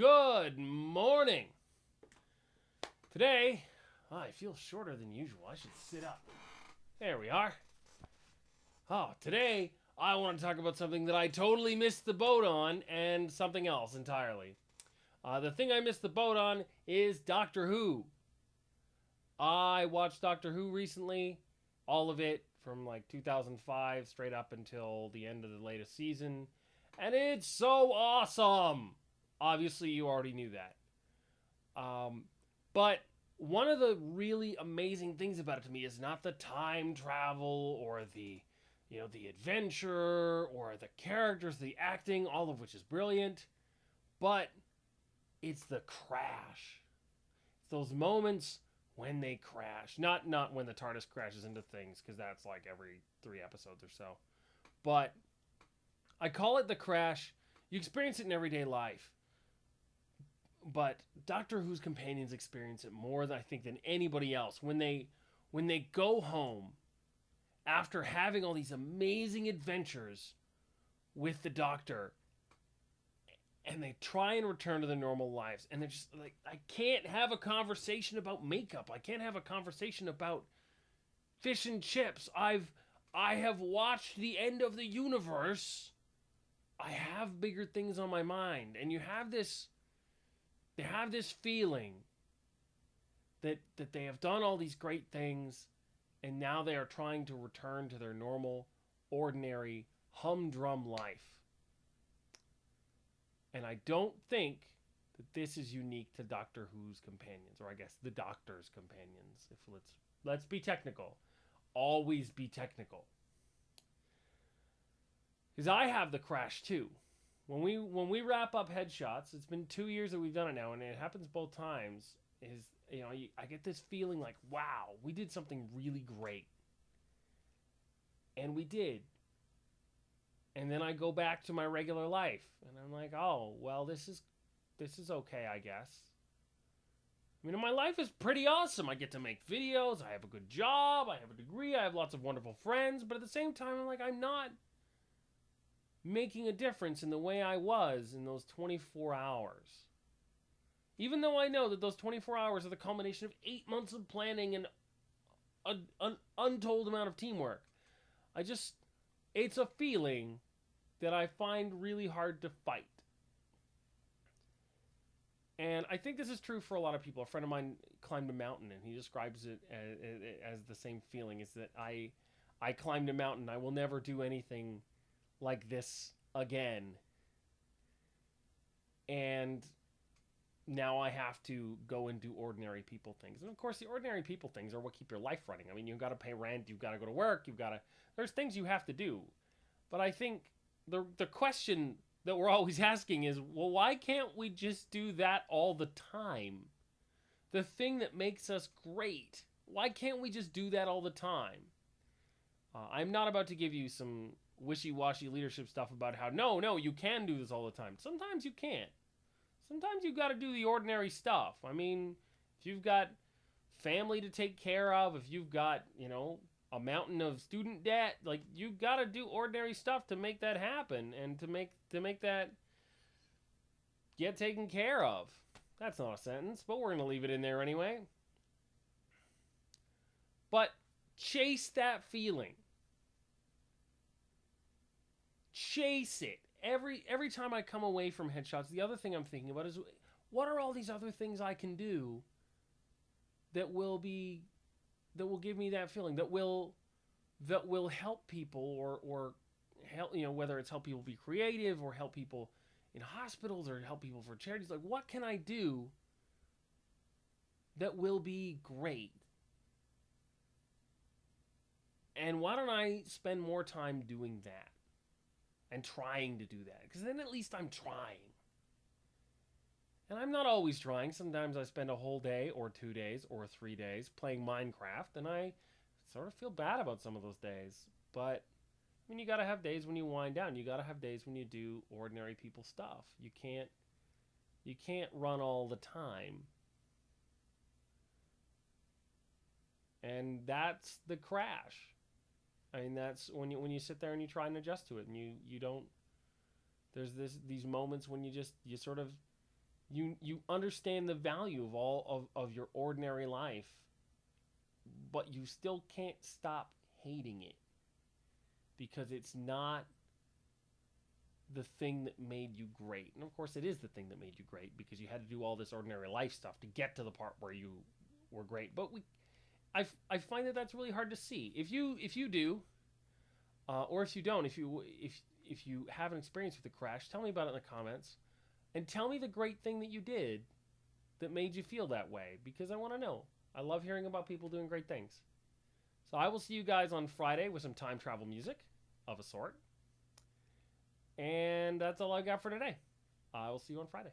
Good morning. Today, oh, I feel shorter than usual. I should sit up. There we are. Oh, today I want to talk about something that I totally missed the boat on and something else entirely. Uh, the thing I missed the boat on is Doctor Who. I watched Doctor Who recently, all of it from like 2005 straight up until the end of the latest season, and it's so awesome. Obviously, you already knew that. Um, but one of the really amazing things about it to me is not the time travel or the you know the adventure or the characters the acting all of which is brilliant but it's the crash. It's those moments when they crash. Not not when the tardis crashes into things because that's like every three episodes or so. But i call it the crash. You experience it in everyday life but Doctor Who's companions experience it more than I think than anybody else when they when they go home after having all these amazing adventures with the Doctor and they try and return to their normal lives and they're just like I can't have a conversation about makeup. I can't have a conversation about fish and chips. I've I have watched the end of the universe. I have bigger things on my mind and you have this they have this feeling that that they have done all these great things and now they are trying to return to their normal ordinary humdrum life. And i don't think that this is unique to doctor who's companions or i guess the doctor's companions if let's let's be technical. Always be technical. Because i have the crash too when we when we wrap up headshots, it's been two years that we've done it now, and it happens both times. Is you know I get this feeling like wow, we did something really great, and we did. And then I go back to my regular life, and I'm like, oh well, this is this is okay, I guess. I mean, my life is pretty awesome. I get to make videos. I have a good job. I have a degree. I have lots of wonderful friends. But at the same time, I'm like, I'm not making a difference in the way I was in those 24 hours. Even though I know that those 24 hours are the culmination of eight months of planning and an untold amount of teamwork, I just, it's a feeling that I find really hard to fight. And I think this is true for a lot of people. A friend of mine climbed a mountain, and he describes it as, as the same feeling: is that I, I climbed a mountain. I will never do anything like this again. And now I have to go and do ordinary people things. And of course, the ordinary people things are what keep your life running. I mean, you've got to pay rent, you've got to go to work, you've got to. There's things you have to do. But I think the the question that we're always asking is, well, why can't we just do that all the time? The thing that makes us great. Why can't we just do that all the time? Uh, I'm not about to give you some wishy-washy leadership stuff about how no, no, you can do this all the time. Sometimes you can't. Sometimes you got to do the ordinary stuff. I mean, if you've got family to take care of, if you've got, you know, a mountain of student debt, like you got to do ordinary stuff to make that happen and to make to make that get taken care of. That's not a sentence, but we're going to leave it in there anyway. But chase that feeling chase it. Every every time I come away from headshots. The other thing I'm thinking about is what are all these other things I can do that will be that will give me that feeling that will that will help people or or help you know whether it's help people be creative or help people in hospitals or help people for charities? Like what can I do that will be great? And why don't I spend more time doing that and trying to do that because then at least I'm trying. And I'm not always trying. Sometimes I spend a whole day or two days or three days playing Minecraft and I sort of feel bad about some of those days. But I mean, you got to have days when you wind down. You got to have days when you do ordinary people stuff. You can't you can't run all the time. And that's the crash. I mean, that's when you when you sit there and you try and adjust to it, and you you don't. There's this these moments when you just you sort of You you understand the value of all of, of your ordinary life, but you still can't stop hating it because it's not the thing that made you great. And of course, it is the thing that made you great because you had to do all this ordinary life stuff to get to the part where you were great. But we, I, I find that that's really hard to see. If you if you do, uh, or if you don't, if you if if you have an experience with the crash, tell me about it in the comments, and tell me the great thing that you did that made you feel that way because I want to know. I love hearing about people doing great things. So I will see you guys on Friday with some time travel music of a sort. And that's all I got for today. I will see you on Friday.